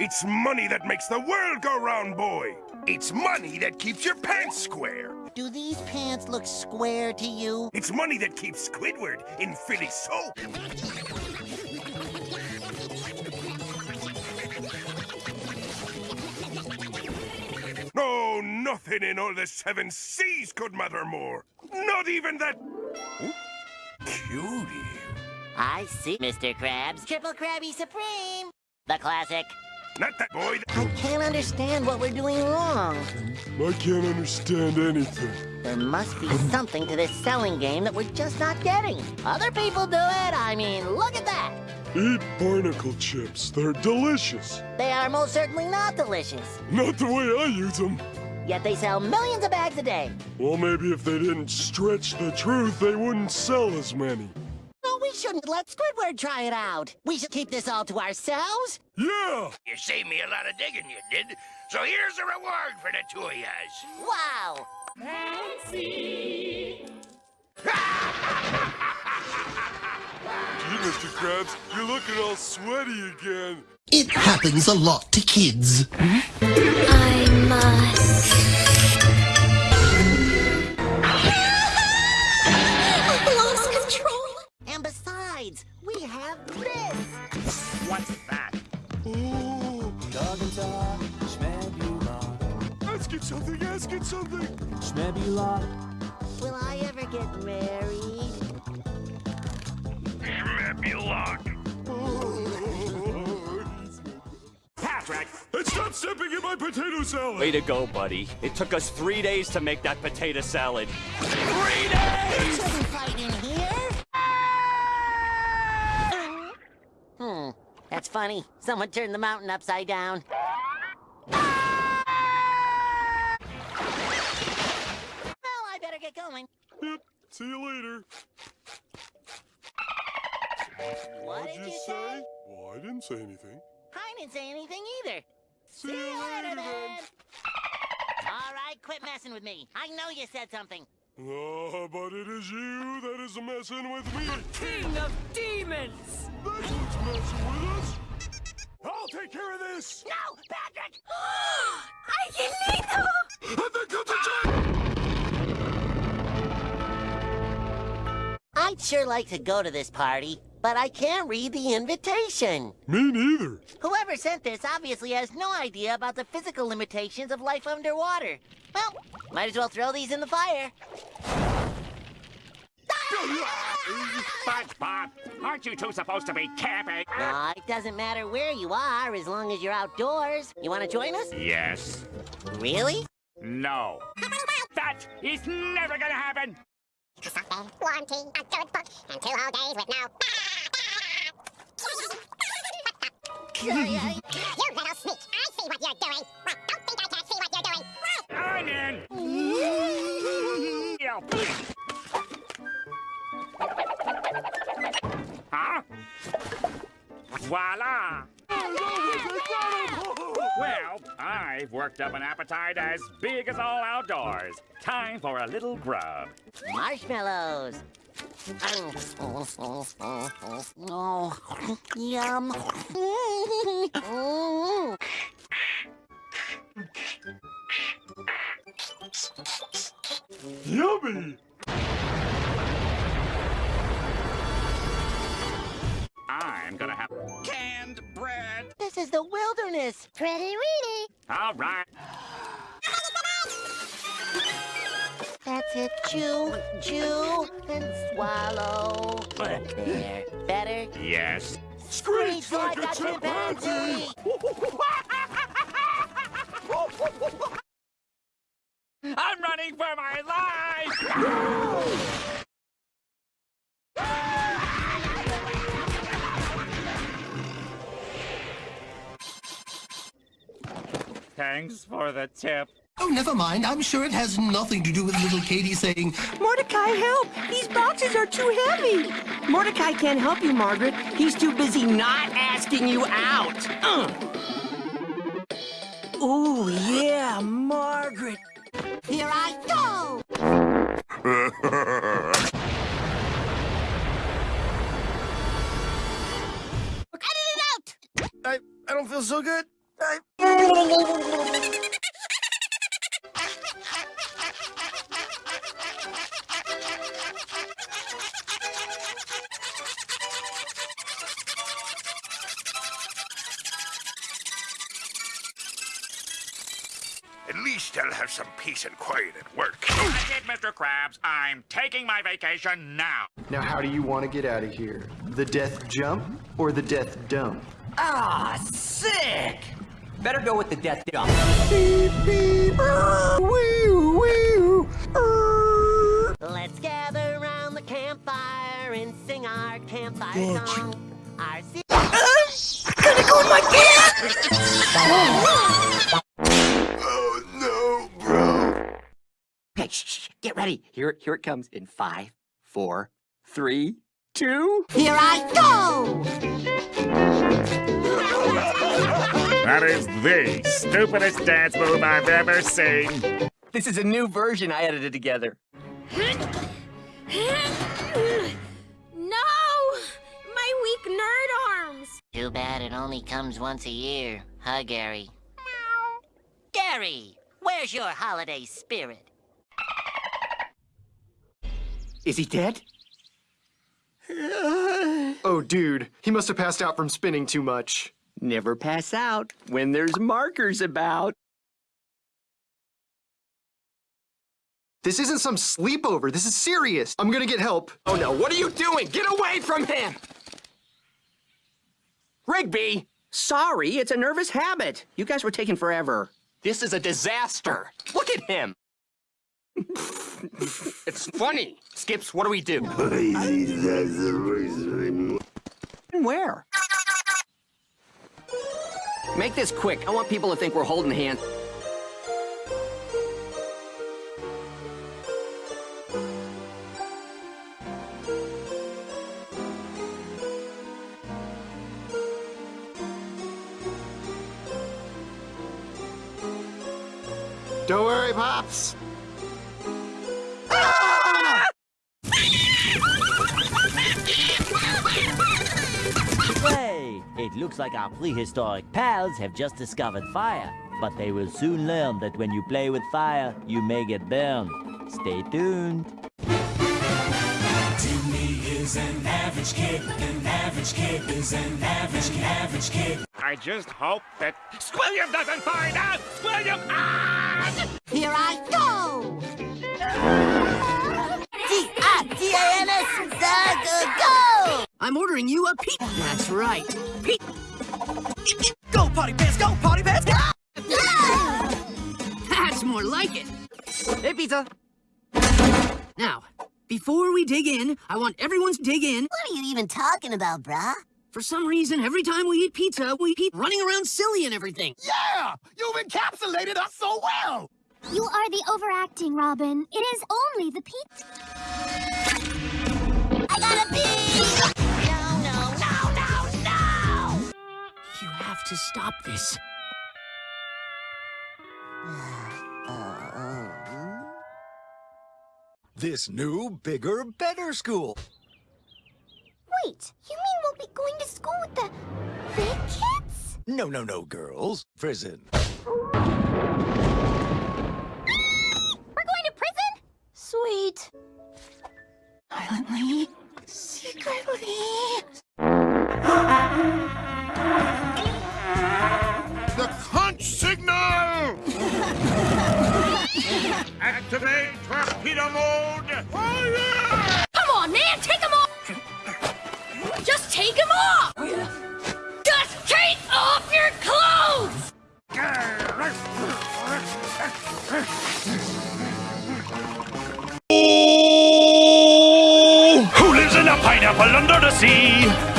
It's money that makes the world go round, boy. It's money that keeps your pants square. Do these pants look square to you? It's money that keeps Squidward in Philly soap. No, nothing in all the seven seas could matter more. Not even that... Oh, cutie. I see, Mr. Krabs. Triple Krabby Supreme! The classic. Not that boy. I can't understand what we're doing wrong. I can't understand anything. There must be something to this selling game that we're just not getting. Other people do it. I mean, look at that. Eat barnacle chips. They're delicious. They are most certainly not delicious. Not the way I use them. Yet they sell millions of bags a day. Well, maybe if they didn't stretch the truth, they wouldn't sell as many. No, we shouldn't let Squidward try it out. We should keep this all to ourselves. Yeah! You saved me a lot of digging, you did. So here's a reward for the two of yous. Wow. Gee, Mr. Krabs, you're looking all sweaty again. It happens a lot to kids. Way to go, buddy. It took us three days to make that potato salad. Three days! Shouldn't fight in here. Hmm, that's funny. Someone turned the mountain upside down. Well, I better get going. Yep, see you later. What What'd did you you say? say? Well, I didn't say anything. I didn't say anything either. See, you later, then. All right, quit messing with me. I know you said something. Oh, but it is you that is messing with me. King of Demons! That's what's messing with us. I'll take care of this. No, Patrick! ¡Angelito! I think I'll take I'd sure like to go to this party, but I can't read the invitation. Me neither. Whoever sent this obviously has no idea about the physical limitations of life underwater. Well, might as well throw these in the fire. SpongeBob, aren't you two supposed to be camping? Aw, it doesn't matter where you are as long as you're outdoors. You want to join us? Yes. Really? No. That is never gonna happen! Something, wanting a good book, and two whole days with no. You little sneak! I see what you're doing! Well, don't think I can't see what you're doing! I'm in! Huh? Voila! Well, I've worked up an appetite as big as all outdoors. Time for a little grub. Marshmallows. Oh, yum. Yummy. Is the wilderness. Pretty weedy! All right. That's it. Chew, chew, and swallow. There. Better? Yes. Screech like a chimpanzee! Thanks for the tip. Oh, never mind. I'm sure it has nothing to do with little Katie saying, Mordecai, help! These boxes are too heavy! Mordecai can't help you, Margaret. He's too busy not asking you out. Uh. Ooh, yeah, Margaret. Here I go! Cut it out! I, I don't feel so good. At least I'll have some peace and quiet at work. That's it, Mr. Krabs. I'm taking my vacation now. Now, how do you want to get out of here? The death jump or the death dump? Ah, sick! Better go with the death dump. Let's gather around the campfire and sing our campfire song. Our si- Oh no, bro. Hey, shh, shh, get ready. Here, here it comes in five, four, three, two. Here I go! That is the stupidest dance move I've ever seen. This is a new version I edited together. No! My weak nerd arms! Too bad it only comes once a year, huh, Gary? Gary, where's your holiday spirit? Is he dead? Oh, dude, he must have passed out from spinning too much. Never pass out when there's markers about. This isn't some sleepover. This is serious. I'm gonna get help. Oh no, what are you doing? Get away from him! Rigby! Sorry, it's a nervous habit. You guys were taking forever. This is a disaster. Look at him. It's funny. Skips, what do we do? Where? Make this quick. I want people to think we're holding hands. Don't worry, Pops. It looks like our prehistoric pals have just discovered fire. But they will soon learn that when you play with fire, you may get burned. Stay tuned. I just hope that Squilliam doesn't find out! Squilliam! Ah! Here I go! T-I-T-A-N-S, go! I'm ordering you a Pete. That's right. Pete. Go, Potty Pants, go, Potty Pants, go! That's more like it. Hey, pizza. Now, before we dig in, I want everyone to dig in. What are you even talking about, brah? For some reason, every time we eat pizza, we keep running around silly and everything. Yeah! You've encapsulated us so well! You are the overacting, Robin. It is only the pizza. I gotta pee! No, to stop this. This new, bigger, better school. Wait, you mean we'll be going to school with the big kids? No, no, no, girls. Prison. We're going to prison? Sweet. Silently, secretly. Signal! Activate torpedo mode! Fire! Come on, man, take them off! Just take them off! Just take off your clothes! Who lives in a pineapple under the sea?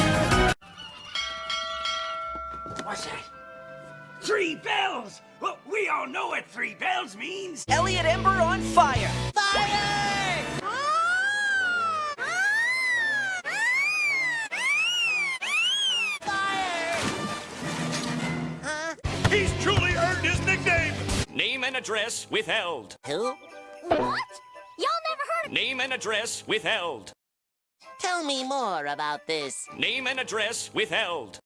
Three bells means. Elliot Ember on fire. Fire! Fire! Huh? He's truly earned his nickname! Name and address withheld. Who? What? Y'all never heard of Name and address withheld. Tell me more about this. Name and address withheld.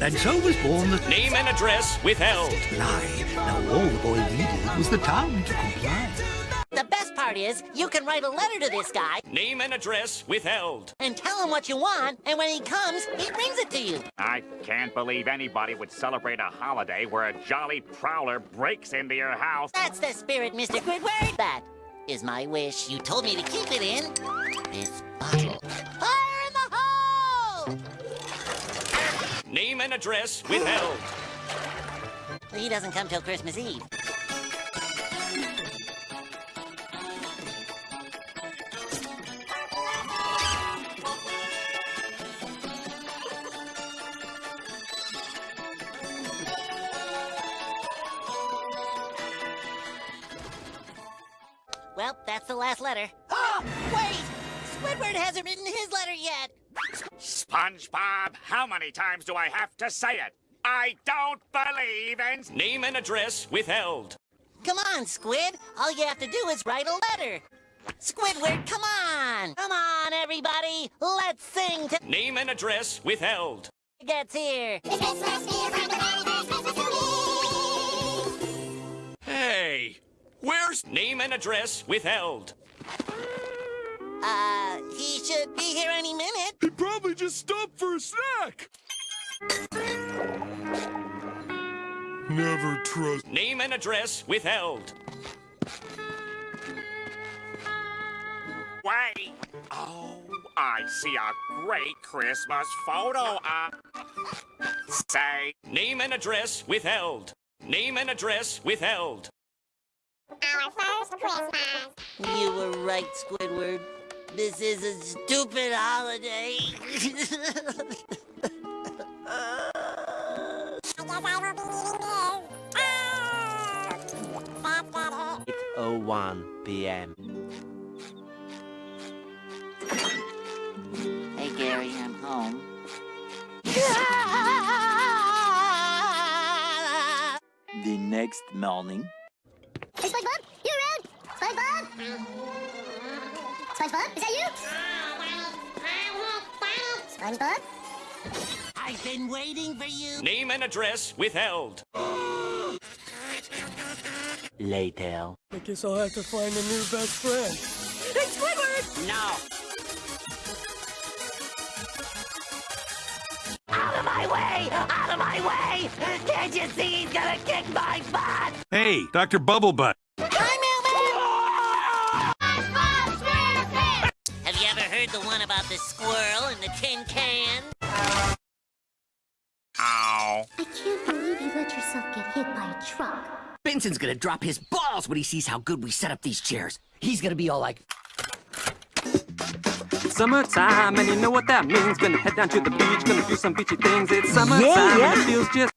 And so was born the Name and address withheld. lie. Now all the boy needed was the town to comply. The best part is, you can write a letter to this guy Name and address withheld. and tell him what you want, and when he comes, he brings it to you. I can't believe anybody would celebrate a holiday where a jolly prowler breaks into your house. That's the spirit, Mr. Squidward. That is my wish. You told me to keep it in this bottle. Fire Name and address withheld. He doesn't come till Christmas Eve. Well, that's the last letter. Oh, wait! Squidward hasn't written his letter yet. SpongeBob, how many times do I have to say it? I don't believe in name and address withheld. Come on, Squid. All you have to do is write a letter. Squidward, come on! Come on, everybody! Let's sing to Name and address withheld. gets here. Hey, where's name and address withheld? Uh, he should be here any minute. He probably just stopped for a snack. Never trust. Name and address withheld. Wait. Oh, I see a great Christmas photo. Uh, say name and address withheld. Name and address withheld. Our first Christmas. You were right, Squidward. This is a stupid holiday. Oh one p.m. hey, Gary, I'm home. The next morning. Hey, SpongeBob, you around? SpongeBob? SpongeBob, is that you? SpongeBob? I've been waiting for you. Name and address withheld. Later. I guess I'll have to find a new best friend. Hey, Squidward! No. Out of my way! Out of my way! Can't you see he's gonna kick my butt? Hey, Dr. Bubblebutt. The one about the squirrel and the tin can? Ow. I can't believe you let yourself get hit by a truck. Benson's gonna drop his balls when he sees how good we set up these chairs. He's gonna be all like, Summertime, and you know what that means. Gonna head down to the beach, gonna do some beachy things. It's summertime, and it feels just.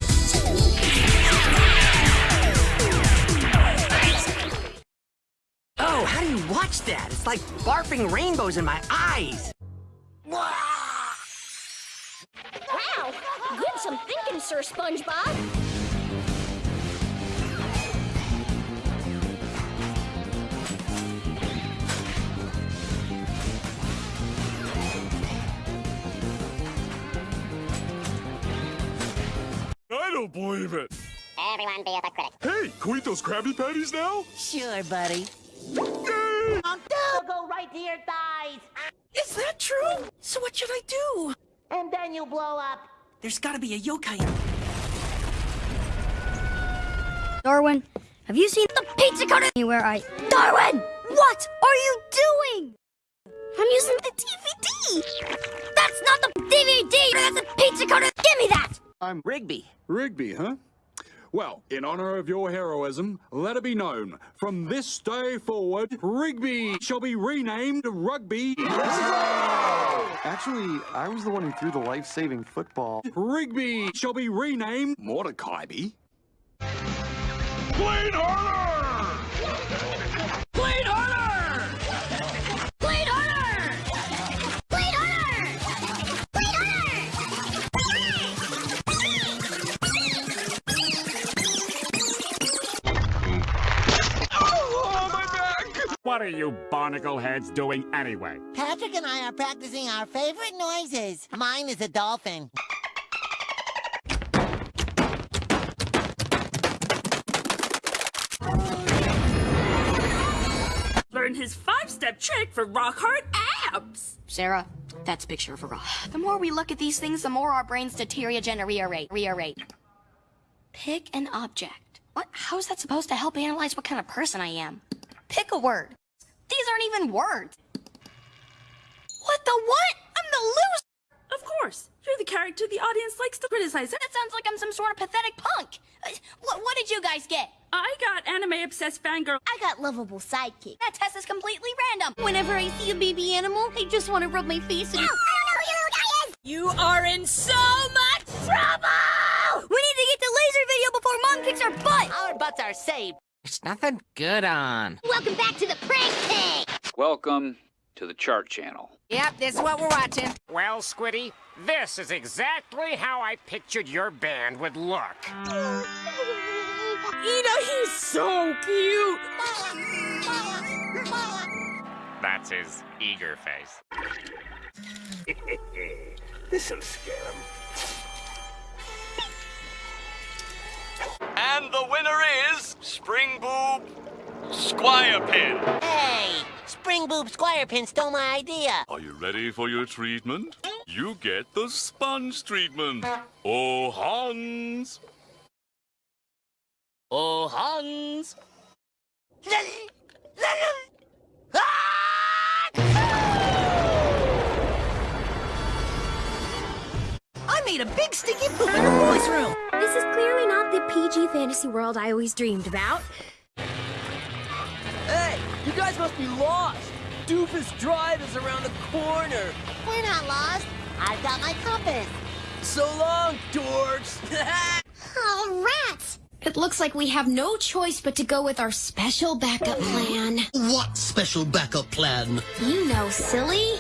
oh, how do you watch that? It's like barfing rainbows in my eyes. Some thinking, Sir SpongeBob. I don't believe it. Everyone be a critic. Hey, can we eat those Krabby Patties now? Sure, buddy. Yay! Um, no, go right to your thighs, Is that true? So what should I do? and then you blow up. There's gotta be a yokai in Darwin, have you seen the pizza cutter anywhere I... Darwin! What are you doing? I'm using the DVD! That's not the DVD! That's a pizza cutter! Give me that! I'm Rigby. Rigby, huh? Well, in honor of your heroism, let it be known, from this day forward, Rigby shall be renamed Rugby. Actually, I was the one who threw the life-saving football. Rigby shall be renamed Mordecai. Blade What are you barnacle heads doing anyway? Patrick and I are practicing our favorite noises. Mine is a dolphin. Learn his five-step trick for rock hard abs. Sarah, that's picture of a rock. The more we look at these things, the more our brains deteriorate and rearrate. Pick an object. What? How is that supposed to help analyze what kind of person I am? Pick a word. These aren't even words. What the what? I'm the loser. Of course, you're the character the audience likes to criticize. That sounds like I'm some sort of pathetic punk. Uh, What, what did you guys get? I got anime obsessed fangirl. I got lovable sidekick. That test is completely random. Whenever I see a baby animal, I just want to rub my face No, I don't know who in it. You are in so much trouble! We need to get the laser video before mom kicks our butt. Our butts are saved. There's nothing good on. Welcome back to the prank pig. Welcome to the chart channel. Yep, this is what we're watching. Well, Squiddy, this is exactly how I pictured your band would look. Ida, he's so cute! That's his eager face. This'll scare him. Spring Boob Squire Pin. Hey, Spring Boob Squire Pin stole my idea. Are you ready for your treatment? You get the sponge treatment. Oh, Hans. Oh, Hans. Made a big sticky poop in the boys' room. This is clearly not the PG fantasy world I always dreamed about. Hey, you guys must be lost. Doofus Drive is around the corner. We're not lost. I've got my compass. So long, dorks. Oh, rats! It looks like we have no choice but to go with our special backup plan. What special backup plan? You know, silly.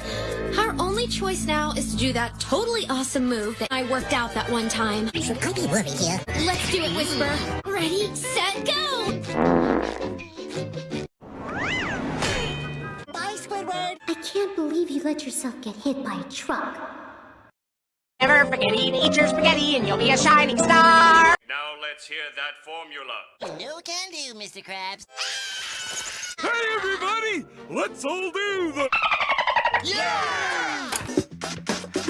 Our only choice now is to do that totally awesome move that I worked out that one time. So I'll be worried here. Let's do it, Whisper. Ready, set, go! Bye, Squidward. I can't believe you let yourself get hit by a truck. Never forget eat, eat your spaghetti and you'll be a shining star. Now let's hear that formula. You know can do, Mr. Krabs. Hey, everybody! Let's all do the.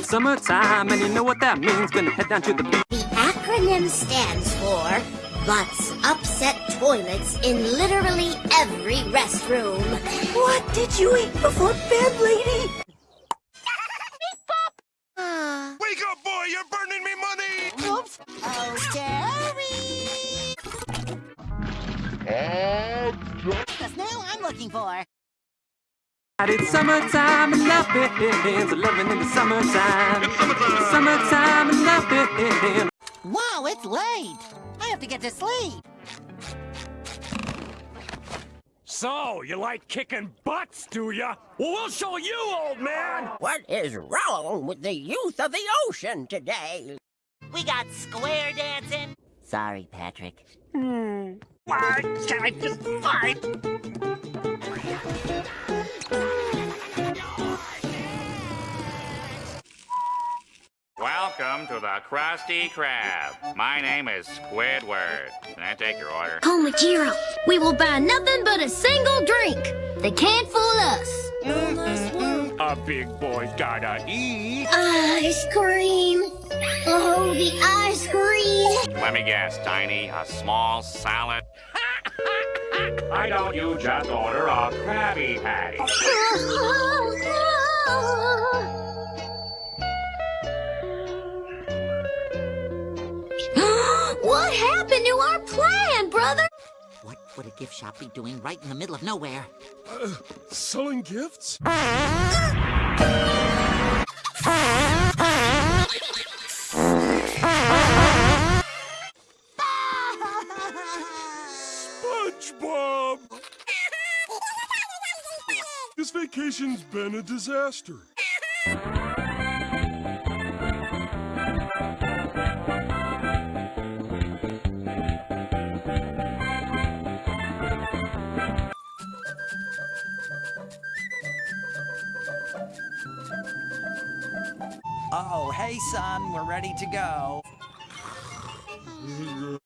Summertime, and you know what that means. Gonna head down to the beach. The acronym stands for Butts Upset Toilets in literally every restroom. What did you eat before bed, lady? It's summertime and nothing's loving in the summertime. It's summertime and nothing. Wow, it's late. I have to get to sleep. So, you like kicking butts, do ya? Well, we'll show you, old man! What is wrong with the youth of the ocean today? We got square dancing. Sorry, Patrick. Hmm. Why can't I just fight? Welcome to the Krusty Krab. My name is Squidward. Can I take your order? Komajiro, we will buy nothing but a single drink. They can't fool us. A big boy's gotta eat. Ice cream. Oh, the ice cream. Let me guess, Tiny. A small salad? Why don't you just order a Krabby Patty? brother? What would a gift shop be doing right in the middle of nowhere? Uh, selling gifts? SpongeBob! This vacation's been a disaster. Ready to go.